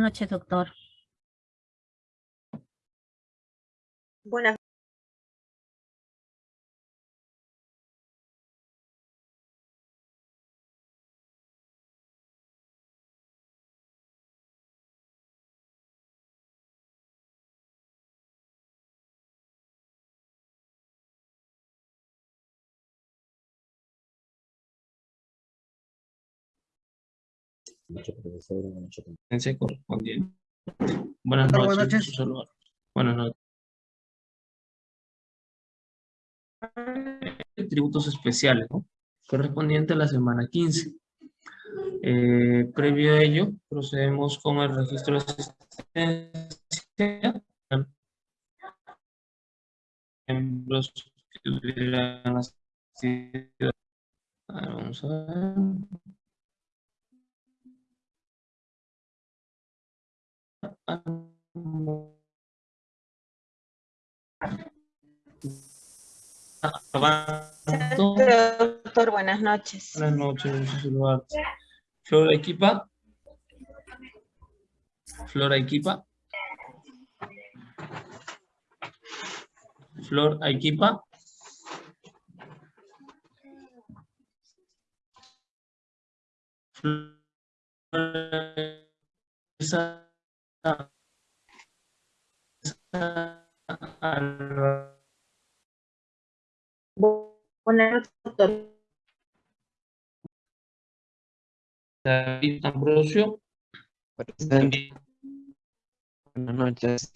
Buenas noches, doctor. Noche, profesora, buenas noches. competencia correspondiente. Buenas noches. buenas noches. Buenas noches. Eh, Tributos especiales, ¿no? Correspondiente a la semana 15. Eh, previo a ello, procedemos con el registro de asistencia. Miembros que hubieran asistido. A ver, Vamos a ver. Doctor, buenas noches. Buenas noches. Flora Equipa. Flora Equipa. Flor Equipa. Flor Buenas noches, doctor. David Ambrosio. Presente. Buenas noches.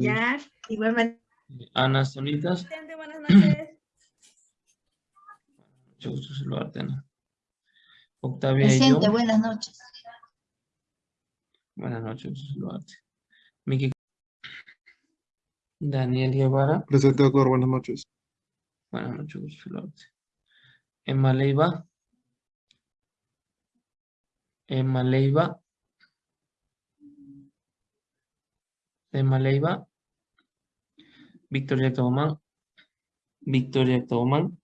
Ya, igualmente. Ana Solitas. Buenas noches. Mucho gusto saludarte, Ana. Octavia y yo. Presente, buenas noches. Buenas noches, saludarte. Miki. Daniel Guevara. Presente, doctor. Buenas noches. Buenas noches, saludarte. Emma Leiva. Emma Leiva. Emma Leiva. Victoria Tomán. Victoria Tomán.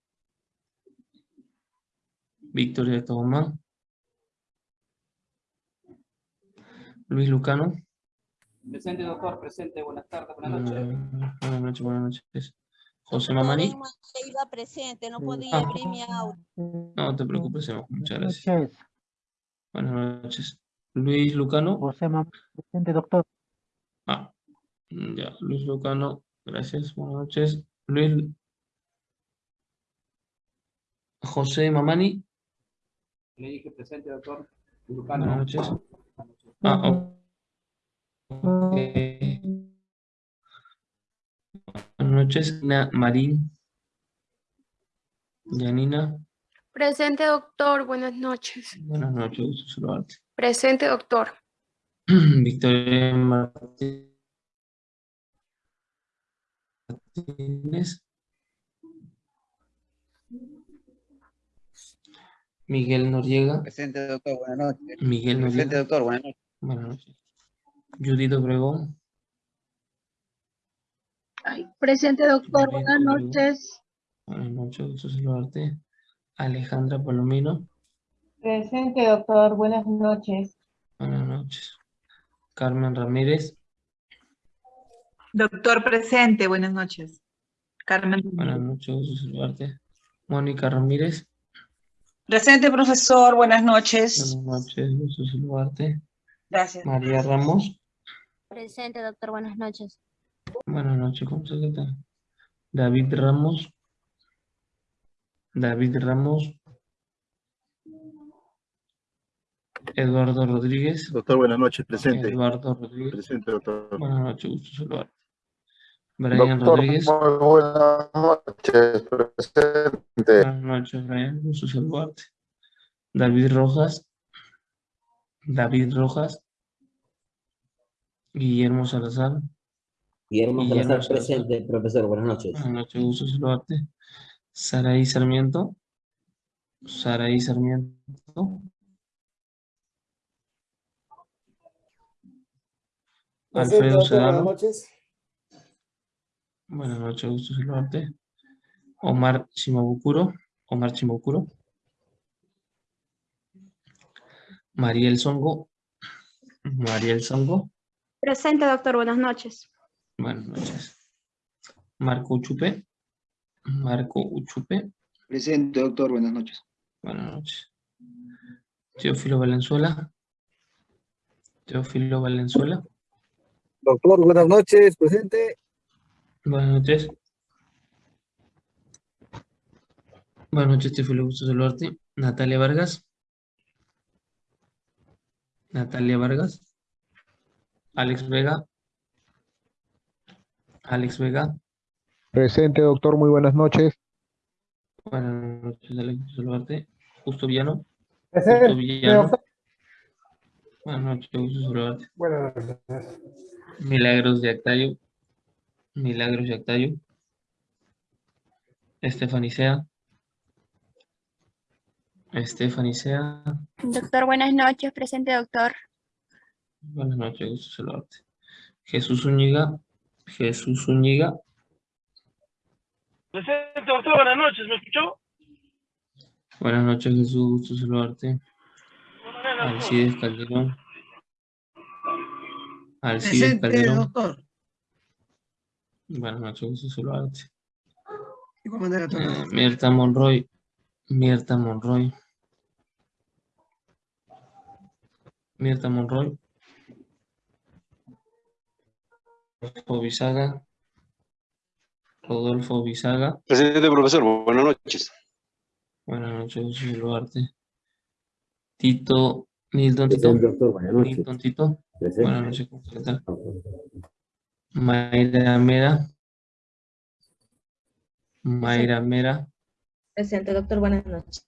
Victoria Tomán. Luis Lucano. Presente, doctor, presente. Buenas tardes, buenas noches. Buenas noches, buenas noches. José Mamani. iba presente, no Ah. podía abrir mi audio. No te preocupes, Emma, muchas gracias. noches, Buenas noches. Luis Lucano. José Mam- presente doctor. Ah, ya, Luis Lucano, gracias, buenas noches. Luis José Mamani, Le dije presente, doctor. buenas noches. Ah. Buenas noches, Na- Marín. Yanina, Presente, doctor. Buenas noches. buenas noches, saludarte. Presente, doctor. Victoria Martínez. Miguel Noriega. Presente, doctor. Buenas noches. Miguel Presente, Noriega. doctor. Buenas noches. Buenas noches. Judith Obregón. Presente, doctor. Judith Buenas Obregón. noches. Buenas noches, gusto saludarte. Alejandra Palomino. Presente, doctor. Buenas noches. Buenas noches. Carmen Ramírez. Doctor presente, buenas noches. Carmen. Buenas noches, gusto saludarte. Mónica Ramírez. Presente, profesor, buenas noches. Buenas noches, gusto saludarte. Gracias. María Ramos. Presente, doctor, buenas noches. Buenas noches, ¿cómo se tal? David Ramos. David Ramos. Eduardo Rodríguez. Doctor, buenas noches. Presente. Eduardo Rodríguez. Presente, doctor. Buenas noches, gusto saludarte. Brian Doctor, Rodríguez. muy buenas noches, presente. Buenas noches, Brian. Gusto saludarte. David Rojas. David Rojas. Guillermo Salazar. Guillermo Guillermo Salazar, Salazar. presente, profesor. Buenas noches. Buenas noches, gusto saludarte. Saraí Sarmiento. Saraí Sarmiento. Alfredo Sedano. noches. Buenas noches, gusto saludarte. Omar Chimabukuro. Omar Chimabukuro. Mariel Songo. Mariel Songo. Presente, doctor. Buenas noches. Buenas noches. Marco Uchupe. Marco Uchupe. Presente, doctor. Buenas noches. Buenas noches. Teófilo Valenzuela. Teófilo Valenzuela. Doctor, buenas noches. Presente. Buenas noches. Buenas noches, Teófilo, gusto saludarte. Natalia Vargas. Natalia Vargas. Alex Vega. Alex Vega. Presente, doctor. Muy buenas noches. Buenas noches, Alex, gusto saludarte. Justo Villano. Justo Presente, Villano. Buenas noches, gusto saludarte. Buenas noches. Milagros de Actayo. Milagros de Actayo. Estefanicea. Estefanicea. Doctor, buenas noches. Presente, doctor. Buenas noches, gusto saludarte. Jesús Zúñiga. Jesús Zúñiga. Presente, doctor. Buenas noches. ¿Me escuchó? Buenas noches, Jesús, gusto saludarte. Alcides Calderón. Alcides Calderón. doctor. Buenas noches, gusto saludarte. Igual manera. Eh, Mirta Monroy. Mirta Monroy. Mirta Monroy. Rodolfo Bisaga. Rodolfo Bisaga. Presente, profesor. Buenas noches. Buenas noches, gusto saludarte. Tito, Nilton Tito. doctor. Buenas Nilton Tito. Buenas noches, ¿cómo. Mayra Mera. Mayra Mera. Presente, doctor. Buenas noches.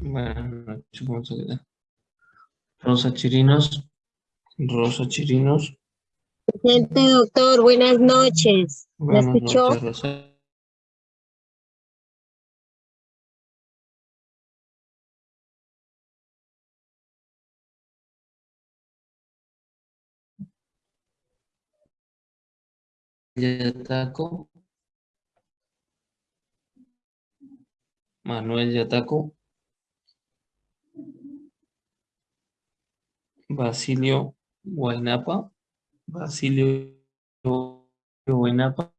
Buenas noches, ¿cómo está? ¿Qué tal? Rosa Chirinos. Rosa Chirinos. Presente, doctor. Buenas noches. ¿Me Buenas escuchó? noches, Rosa. Yataco. Manuel Yataco. Basilio Guainapa. Basilio Guainapa.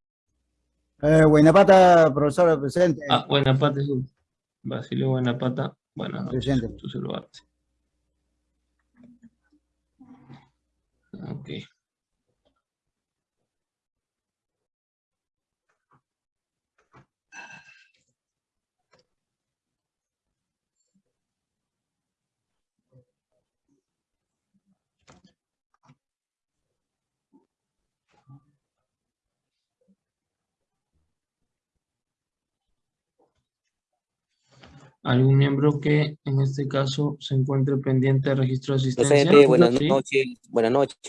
Eh, Buenapata, profesor, presente. Ah, Buenapata, sí. Basilio Buenapata. Buenas noches. Presente. gusto saludarte. Ok. ¿Algún miembro que en este caso se encuentre pendiente de registro de asistencia? Buenas Sí. noches. Buenas noches.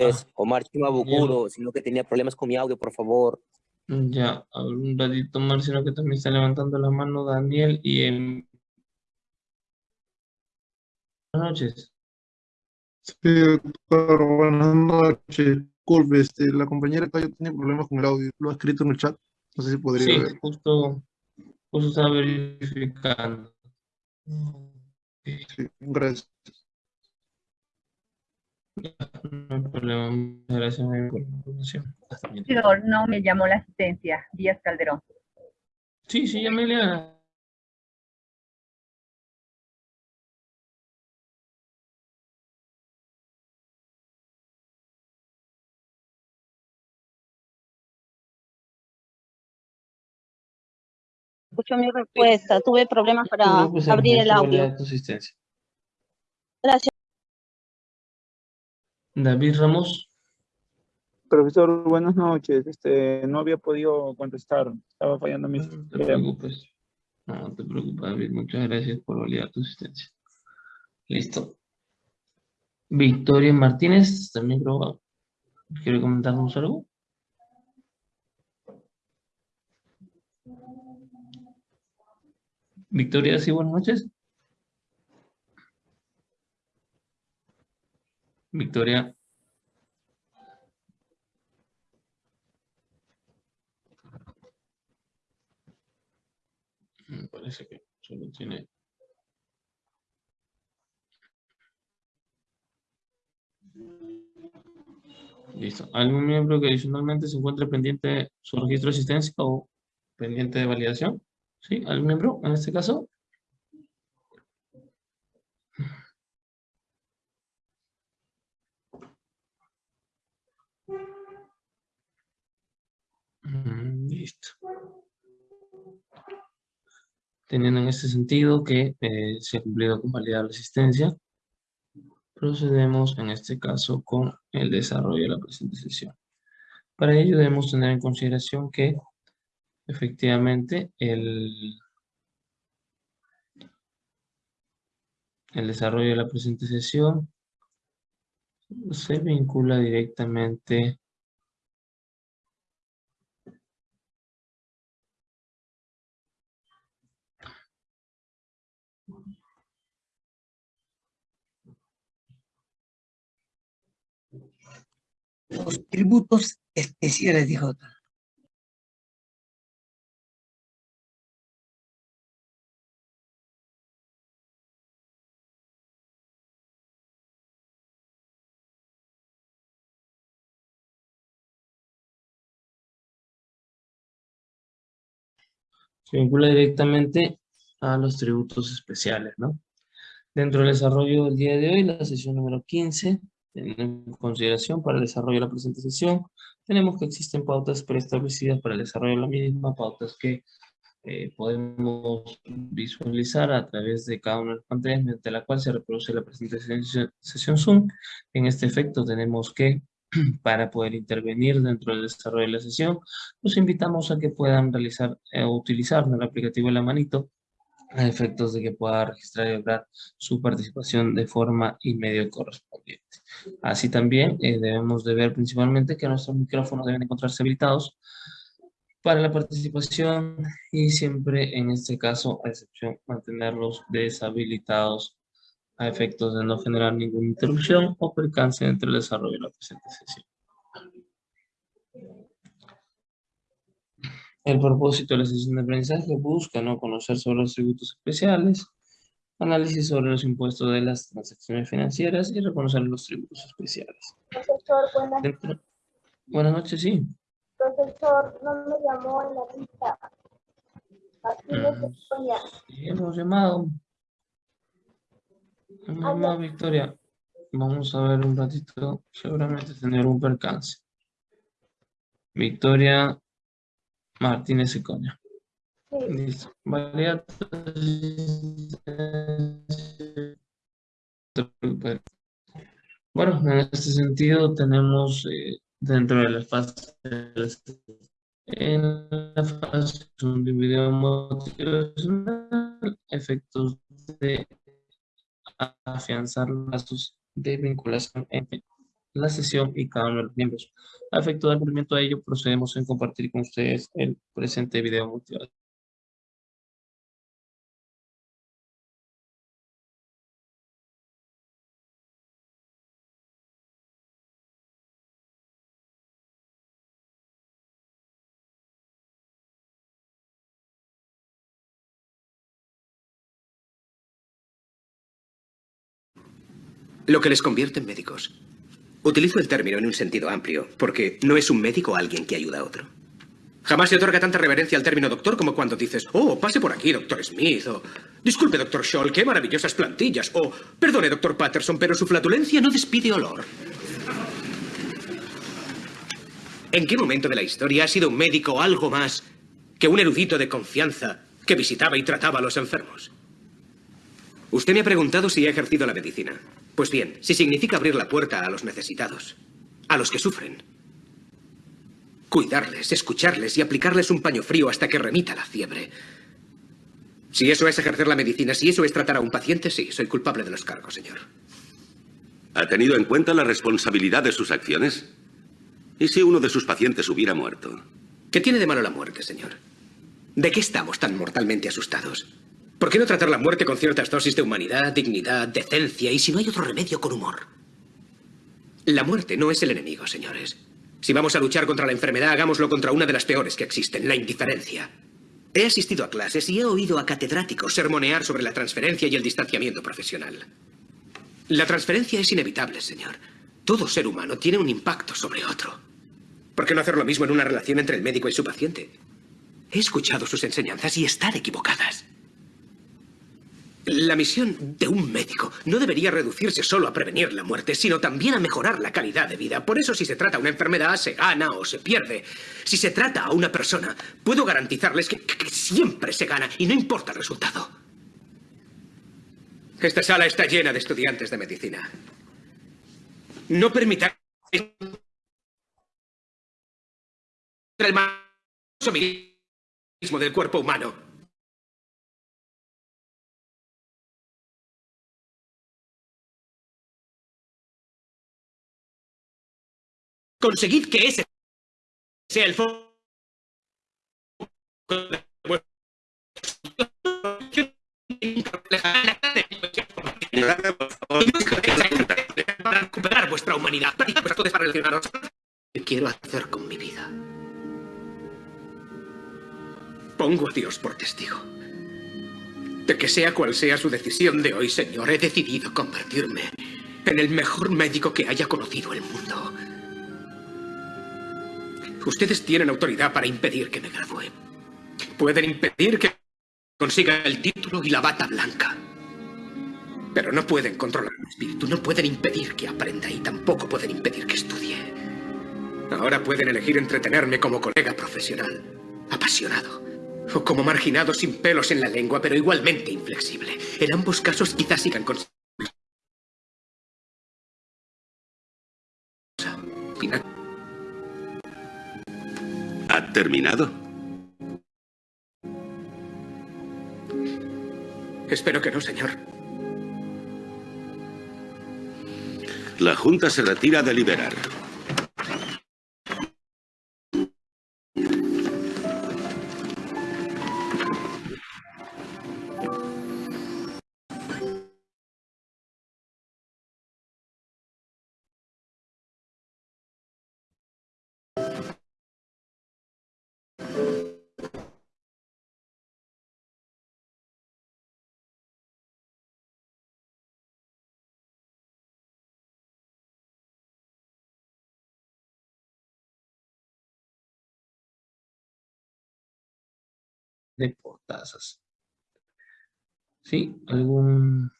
Ah. Omar Chima Bucuro, sino que tenía problemas con mi audio, por favor. Ya, a ver, un ratito más, sino que también está levantando la mano Daniel y Buenas noches. Sí, doctor. Buenas noches. Disculpe, este, la compañera Cayo tiene problemas con el audio. Lo ha escrito en el chat. No sé si podría Sí, ver. justo, justo estaba verificando. Sí, gracias. No hay problema, muchas gracias por la información. No me llamó la asistencia, Díaz Calderón. Sí, sí, Amelia. Escucho mi respuesta. Tuve problemas para No, pues, abrir el audio. Gracias. David Ramos, Profesor, buenas noches. Este, no había podido contestar. Estaba fallando mi no te preocupes. No, no te preocupes, David. Muchas gracias por validar tu asistencia. Listo. Victoria Martínez, también creo. ¿Quiere comentarnos algo? Victoria, sí, buenas noches. Victoria. Me parece que solo tiene Listo. ¿Algún miembro que adicionalmente se encuentre pendiente su registro de asistencia o pendiente de validación? ¿Sí? ¿Algún miembro en este caso? Mm, Listo. Teniendo en este sentido que eh, se ha cumplido con validar la asistencia, procedemos en este caso con el desarrollo de la presente sesión. Para ello debemos tener en consideración que efectivamente el, el desarrollo de la presente sesión se vincula directamente Los tributos especiales, dijo. Se vincula directamente a los tributos especiales, ¿no? Dentro del desarrollo del día de hoy, la sesión número 15, teniendo en consideración para el desarrollo de la presente sesión, tenemos que existen pautas preestablecidas para el desarrollo de la misma, pautas que eh, podemos visualizar a través de cada una de las pantallas mediante la cual se reproduce la presente sesión Zoom. En este efecto tenemos que para poder intervenir dentro del desarrollo de la sesión, los invitamos a que puedan realizar o utilizar el aplicativo de la manito a efectos de que pueda registrar y lograr su participación de forma y medio correspondiente. Así también eh, debemos de ver principalmente que nuestros micrófonos deben encontrarse habilitados para la participación y siempre en este caso, a excepción, mantenerlos deshabilitados a efectos de no generar ninguna interrupción o percance entre el desarrollo de la presente sesión. El propósito de la sesión de aprendizaje busca ¿no? conocer sobre los tributos especiales, análisis sobre los impuestos de las transacciones financieras y reconocer los tributos especiales. Profesor, buenas, Dentro- Buenas noches, sí. profesor, no me llamó en la lista. Mm. Estoña. Sí, hemos llamado. Llamado a Victoria. Vamos a ver un ratito. Seguramente tener un percance. Victoria Martínez. Sí. Listo. Valida Bueno, en este sentido tenemos eh, dentro de la fase en la fase de video motivacional efectos de afianzar lazos de vinculación entre la sesión y cada uno de los miembros. A efecto de cumplimiento de ello, procedemos en compartir con ustedes el presente video motivador. Lo que les convierte en médicos. Utilizo el término en un sentido amplio, porque no es un médico alguien que ayuda a otro. Jamás se otorga tanta reverencia al término doctor como cuando dices, oh, pase por aquí, doctor Smith, o disculpe, doctor Scholl, qué maravillosas plantillas, o perdone, doctor Patterson, pero su flatulencia no despide olor. ¿En qué momento de la historia ha sido un médico algo más que un erudito de confianza que visitaba y trataba a los enfermos? Usted me ha preguntado si he ejercido la medicina. Pues bien, si significa abrir la puerta a los necesitados, a los que sufren, cuidarles, escucharles y aplicarles un paño frío hasta que remita la fiebre. Si eso es ejercer la medicina, si eso es tratar a un paciente, sí, soy culpable de los cargos, señor. ¿Ha tenido en cuenta la responsabilidad de sus acciones? ¿Y si uno de sus pacientes hubiera muerto? ¿Qué tiene de malo la muerte, señor? ¿De qué estamos tan mortalmente asustados? ¿Por qué no tratar la muerte con ciertas dosis de humanidad, dignidad, decencia y si no hay otro remedio con humor? La muerte no es el enemigo, señores. Si vamos a luchar contra la enfermedad, hagámoslo contra una de las peores que existen, la indiferencia. He asistido a clases y he oído a catedráticos sermonear sobre la transferencia y el distanciamiento profesional. La transferencia es inevitable, señor. Todo ser humano tiene un impacto sobre otro. ¿Por qué no hacer lo mismo en una relación entre el médico y su paciente? He escuchado sus enseñanzas y están equivocadas. La misión de un médico no debería reducirse solo a prevenir la muerte, sino también a mejorar la calidad de vida. Por eso si se trata a una enfermedad, se gana o se pierde. Si se trata a una persona, puedo garantizarles que, siempre se gana y no importa el resultado. Esta sala está llena de estudiantes de medicina. No permitáis el mismo del cuerpo humano. Conseguid que ese sea el foco para recuperar vuestra humanidad, para vuestro para relacionaros. ¿Qué quiero hacer con mi vida? Pongo a Dios por testigo. De que sea cual sea su decisión de hoy, Señor, he decidido convertirme en el mejor médico que haya conocido el mundo. Ustedes tienen autoridad para impedir que me gradúe. Pueden impedir que consiga el título y la bata blanca. Pero no pueden controlar mi espíritu, no pueden impedir que aprenda y tampoco pueden impedir que estudie. Ahora pueden elegir entretenerme como colega profesional, apasionado, o como marginado sin pelos en la lengua, pero igualmente inflexible. En ambos casos quizás sigan con... Final. ¿Ha terminado? Espero que no, señor. La Junta se retira a deliberar. De portazas. ¿Sí? ¿Algún...?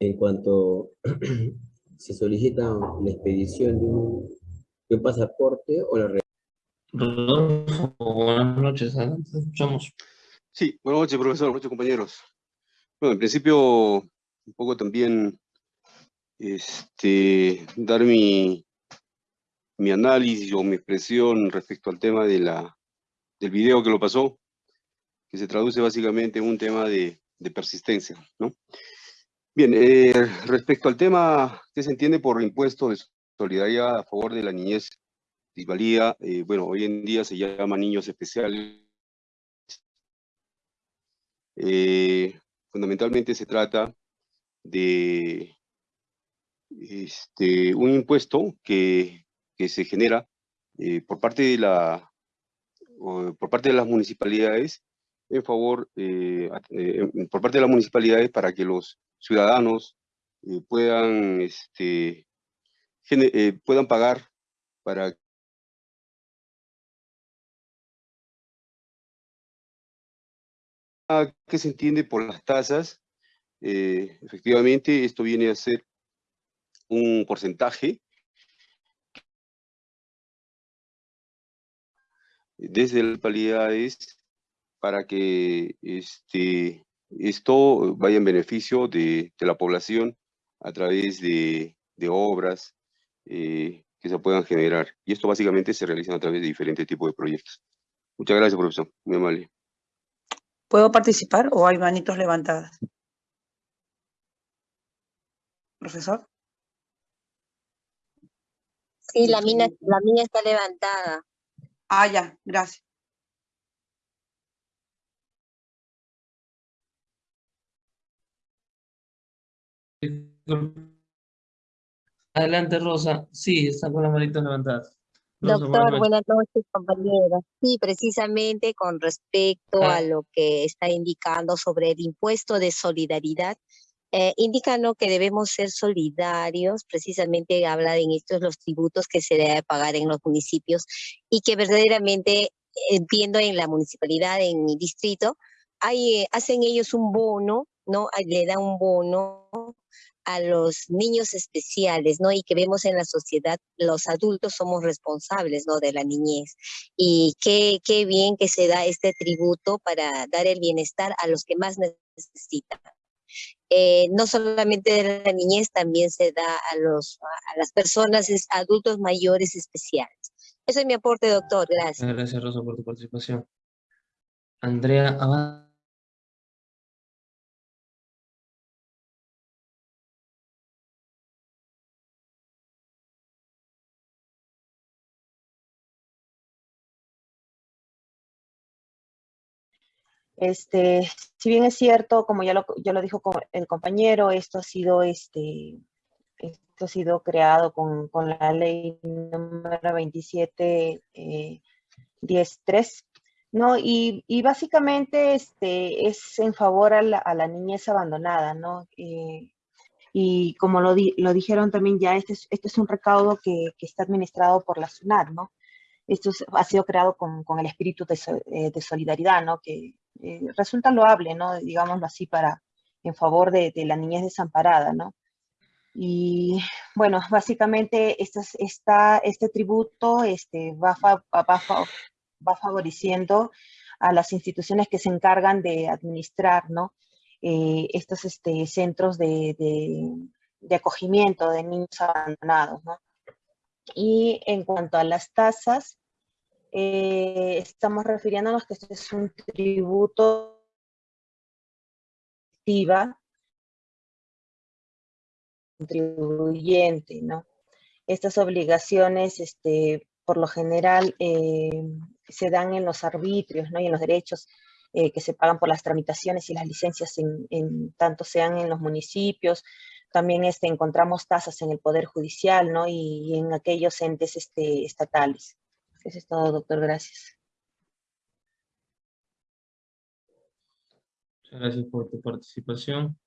En cuanto se solicita la expedición de un, de un pasaporte o la re- Rodolfo, buenas noches, adelante, te escuchamos. Sí, buenas noches, profesor, buenas noches, compañeros. Bueno, en principio, un poco también este, dar mi, mi análisis o mi expresión respecto al tema de la, del video que lo pasó, que se traduce básicamente en un tema de, persistencia, ¿no? Bien, eh, respecto al tema que se entiende por impuesto de solidaridad a favor de la niñez disvalía, eh, bueno, hoy en día se llama niños especiales. Eh, fundamentalmente se trata de este, un impuesto que, que se genera por parte de la por parte de las municipalidades en favor eh, eh, por parte de las municipalidades para que los ciudadanos eh, puedan este puedan pagar para Ah, ¿Qué se entiende por las tasas? Efectivamente, esto viene a ser un porcentaje desde las localidades para que este, esto vaya en beneficio de, de la población a través de, de obras eh, que se puedan generar. Y esto básicamente se realiza a través de diferentes tipos de proyectos. Muchas gracias, profesor. Muy amable. ¿Puedo participar o hay manitos levantadas? Profesor. Sí, la mina, la mía está levantada. Ah, ya, gracias. Adelante, Rosa. Sí, está con las manitas levantadas. Rosa, buenas Doctor, noches. buenas noches, compañera. Sí, precisamente con respecto Ah. a lo que está indicando sobre el impuesto de solidaridad eh, indica ¿no? que debemos ser solidarios, precisamente habla en estos los tributos que se debe pagar en los municipios y que verdaderamente eh, viendo en la municipalidad, en mi distrito, hay, eh, hacen ellos un bono, ¿no? Le dan un bono a los niños especiales, ¿no? Y que vemos en la sociedad, los adultos somos responsables, ¿no? De la niñez. Y qué, qué bien que se da este tributo para dar el bienestar a los que más necesitan. Eh, no solamente de la niñez, también se da a, los, a las personas adultos mayores especiales. Ese es mi aporte, doctor. Gracias. Gracias, Rosa, por tu participación. Andrea Abad. Este, si bien es cierto, como ya lo, ya lo dijo el compañero, esto ha sido, este, esto ha sido creado con, con la ley número 27, eh, 10.3, ¿no? Y, y básicamente este, es en favor a la, a la niñez abandonada, ¿no? Eh, y como lo, di- lo dijeron también ya, este es, este es un recaudo que, que está administrado por la SUNAT, ¿no? Esto es- ha sido creado con, con el espíritu de, eh, de solidaridad, ¿no? Que eh, resulta loable, ¿no? Digámoslo así, para, en favor de, de la niñez desamparada, ¿no? Y bueno, básicamente es- esta, este tributo este, va, fa- va, fa- va favoreciendo a las instituciones que se encargan de administrar, ¿no? Eh, estos este, centros de, de, de acogimiento de niños abandonados, ¿no? Y en cuanto a las tasas, eh, estamos refiriéndonos que este es un tributo contribuyente, ¿no? Estas obligaciones, este, por lo general, eh, se dan en los arbitrios, ¿no? Y en los derechos eh, que se pagan por las tramitaciones y las licencias, en, tanto sean en los municipios, también este, encontramos tasas en el Poder Judicial, ¿no? Y, en aquellos entes este, estatales. Eso es todo, doctor. Gracias. Muchas gracias por tu participación.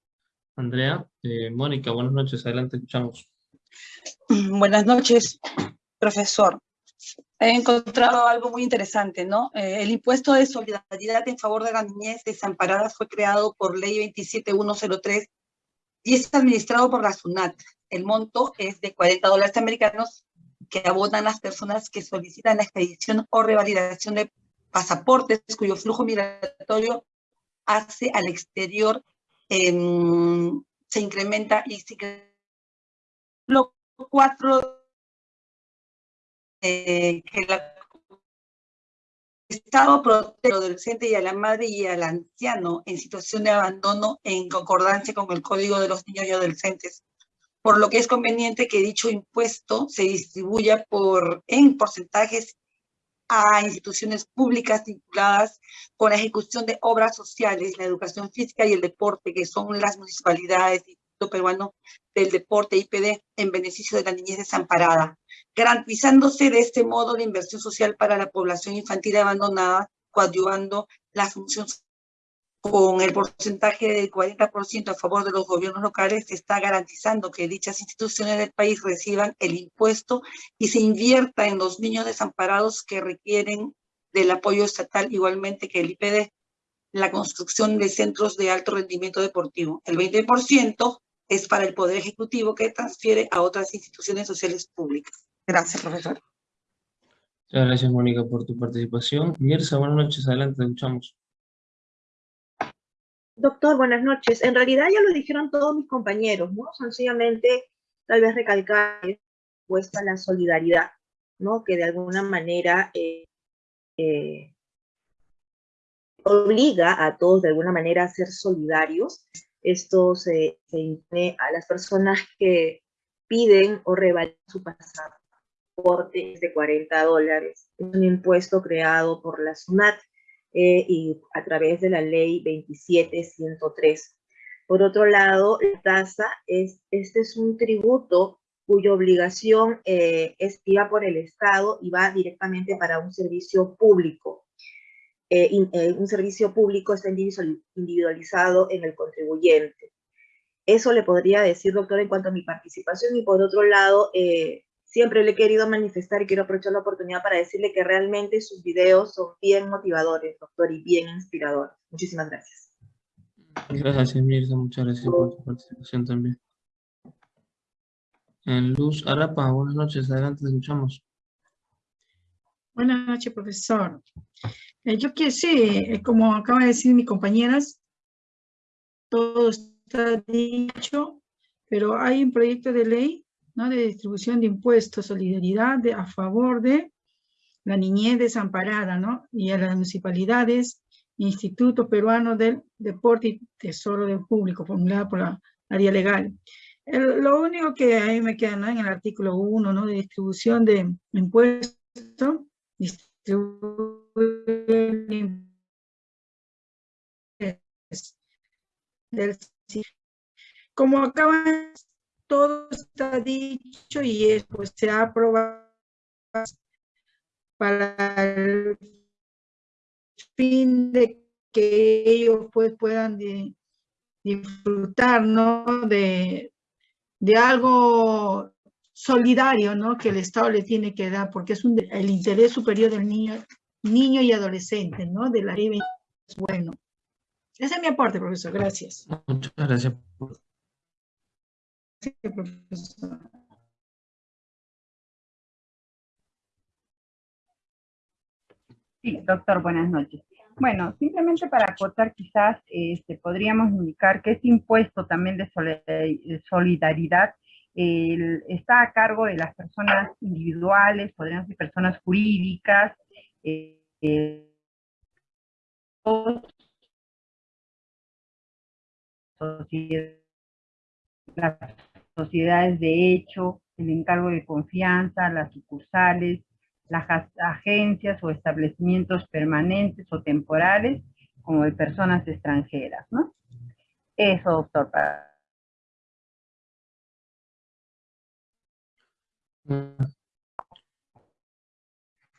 Andrea, eh, Mónica, buenas noches, adelante, escuchamos. Buenas noches, profesor. He encontrado algo muy interesante, ¿no? Eh, el impuesto de solidaridad en favor de la niñez desamparada fue creado por ley 27103 y es administrado por la SUNAT. El monto es de 40 dólares americanos que abonan las personas que solicitan la expedición o revalidación de pasaportes cuyo flujo migratorio hace al exterior em, se incrementa y se lo cuatro eh, que el Estado protege al adolescente y a la madre y al anciano en situación de abandono en concordancia con el Código de los Niños y Adolescentes, por lo que es conveniente que dicho impuesto se distribuya por, en porcentajes a instituciones públicas vinculadas con la ejecución de obras sociales, la educación física y el deporte, que son las municipalidades, Instituto Peruano del Deporte, IPD, en beneficio de la niñez desamparada, garantizándose de este modo la inversión social para la población infantil abandonada, coadyuvando la función con el porcentaje del 40% a favor de los gobiernos locales, se está garantizando que dichas instituciones del país reciban el impuesto y se invierta en los niños desamparados que requieren del apoyo estatal igualmente que el IPD, la construcción de centros de alto rendimiento deportivo. El 20% es para el Poder Ejecutivo que transfiere a otras instituciones sociales públicas. Gracias, profesor. Muchas gracias, Mónica, por tu participación. Mirza, buenas noches, adelante, te escuchamos. Doctor, buenas noches. En realidad ya lo dijeron todos mis compañeros, ¿no? Sencillamente, tal vez recalcar puesta la solidaridad, ¿no? Que de alguna manera eh, eh, obliga a todos de alguna manera a ser solidarios. Esto se, se impone a las personas que piden o revalidan su pasaporte de 40 dólares. Es un impuesto creado por la SUNAT eh, y a través de la ley 27103. Por otro lado, la tasa es, este es un tributo cuya obligación eh, es iba por el Estado y va directamente para un servicio público. Eh, in, eh, un servicio público está individualizado en el contribuyente. Eso le podría decir, doctor, en cuanto a mi participación. Y por otro lado, eh, siempre le he querido manifestar y quiero aprovechar la oportunidad para decirle que realmente sus videos son bien motivadores, doctor, y bien inspiradores. Muchísimas gracias. Gracias, Mirza. Muchas gracias por tu participación también. En Luz Arapa, buenas noches. Adelante, te escuchamos. Buenas noches, profesor. Eh, yo quiero sí, eh, como acaba de decir mi compañeras, todo está dicho, pero hay un proyecto de ley ¿no? de distribución de impuestos, solidaridad a favor de la niñez desamparada, ¿no? Y a las municipalidades, Instituto Peruano del Deporte y Tesoro del Público, formulada por la área legal. Lo único que ahí me queda ¿no? en el artículo 1, ¿no? De distribución de impuestos, distribuir del como acaba todo está dicho y es, pues se ha aprobado para el fin de que ellos pues puedan di- disfrutar ¿no? de, de algo solidario ¿no? que el Estado le tiene que dar porque es un, el interés superior del niño, niño y adolescente, ¿no? de la 20 es bueno. Ese es mi aporte, profesor. Gracias. Muchas gracias. Sí, doctor, buenas noches. Bueno, simplemente para acotar quizás este, podríamos indicar que este impuesto también de de solidaridad está a cargo de las personas individuales, podrían ser personas jurídicas, eh, eh, sociedades de hecho, el encargo de confianza, las sucursales, las ag- agencias o establecimientos permanentes o temporales, como de personas extranjeras, ¿no? Eso, doctor, para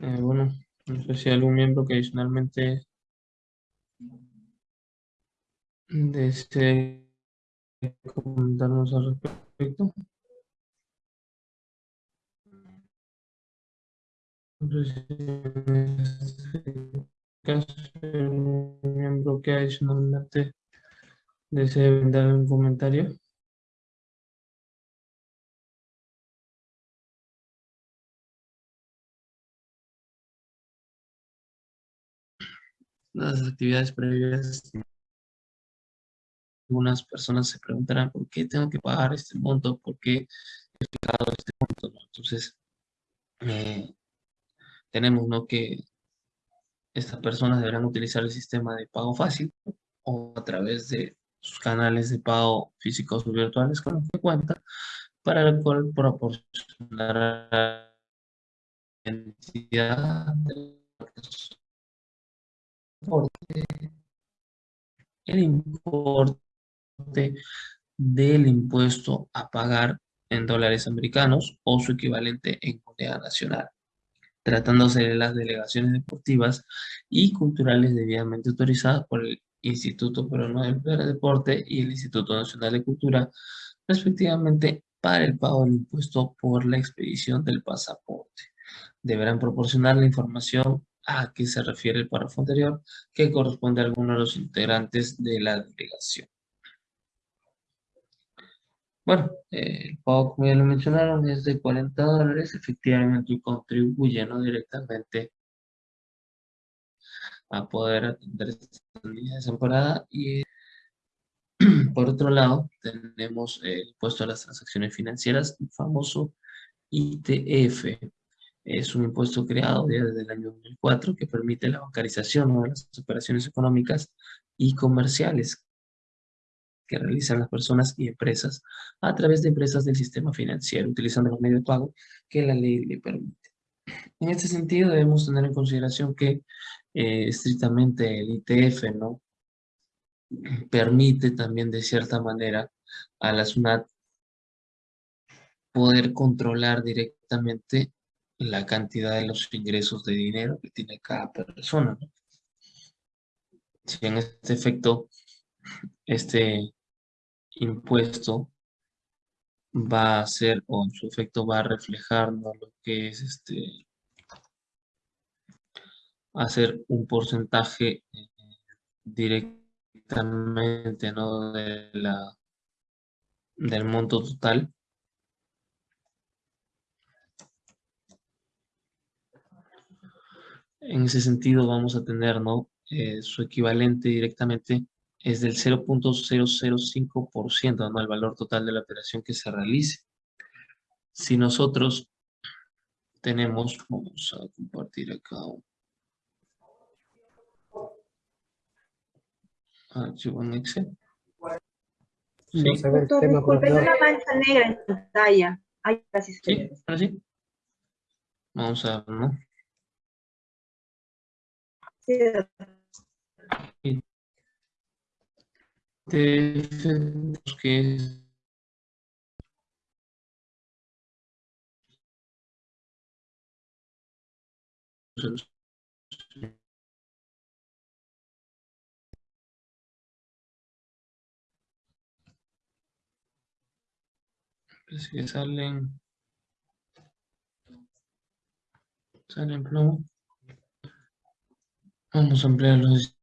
Eh, bueno, no sé si hay algún miembro que adicionalmente desee comentarnos al respecto. Caso algún miembro que adicionalmente desee dar un comentario. Las actividades previas algunas personas se preguntarán por qué tengo que pagar este monto, por qué he pagado este monto. Entonces, eh, tenemos ¿no? que estas personas deberán utilizar el sistema de pago fácil o a través de sus canales de pago físicos o virtuales con los que cuenta, para el cual proporcionará la entidad el importe del impuesto a pagar en dólares americanos o su equivalente en moneda nacional, tratándose de las delegaciones deportivas y culturales debidamente autorizadas por el Instituto Peruano del Deporte y el Instituto Nacional de Cultura, respectivamente, para el pago del impuesto por la expedición del pasaporte. Deberán proporcionar la información a que se refiere el párrafo anterior, que corresponde a alguno de los integrantes de la delegación. Bueno, eh, el pago, como ya lo mencionaron, es de 40 dólares, efectivamente contribuye ¿no? directamente a poder atender esta niña desamparada. Y por otro lado, tenemos el impuesto a las transacciones financieras, el famoso ITF. Es un impuesto creado desde el año 2004 que permite la bancarización de las operaciones económicas y comerciales que realizan las personas y empresas a través de empresas del sistema financiero, utilizando los medios de pago que la ley le permite. En este sentido, debemos tener en consideración que eh, estrictamente el ITF ¿no? permite también de cierta manera a la SUNAT poder controlar directamente la cantidad de los ingresos de dinero que tiene cada persona. ¿no? Si en este efecto, este impuesto va a ser, o su efecto va a reflejar ¿no? lo que es este, hacer un porcentaje eh, directamente ¿no? de la, del monto total. En ese sentido vamos a tener ¿no? Eh, su equivalente directamente es del 0.005%, ¿no? El valor total de la operación que se realice. Si nosotros tenemos, vamos a compartir acá archivo en Excel. Sí. Doctor, disculpe, hay una mancha negra en pantalla. Ay, casi se Sí, ahora sí. Vamos a ver, ¿no? Sí, Tenemos que Parece que salen salen plomo. Vamos a ampliar los